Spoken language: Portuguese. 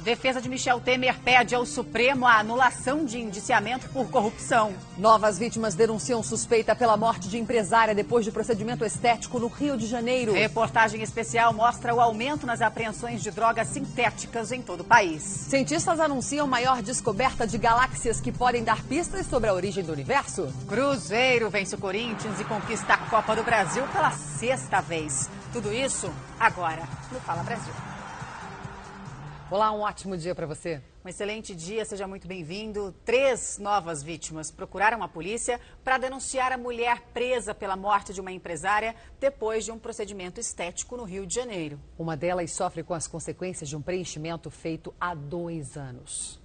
Defesa de Michel Temer pede ao Supremo a anulação de indiciamento por corrupção. Novas vítimas denunciam suspeita pela morte de empresária depois de procedimento estético no Rio de Janeiro. Reportagem especial mostra o aumento nas apreensões de drogas sintéticas em todo o país. Cientistas anunciam maior descoberta de galáxias que podem dar pistas sobre a origem do universo. Cruzeiro vence o Corinthians e conquista a Copa do Brasil pela sexta vez. Tudo isso agora no Fala Brasil. Olá, um ótimo dia para você. Um excelente dia, seja muito bem-vindo. Três novas vítimas procuraram a polícia para denunciar a mulher presa pela morte de uma empresária depois de um procedimento estético no Rio de Janeiro. Uma delas sofre com as consequências de um preenchimento feito há dois anos.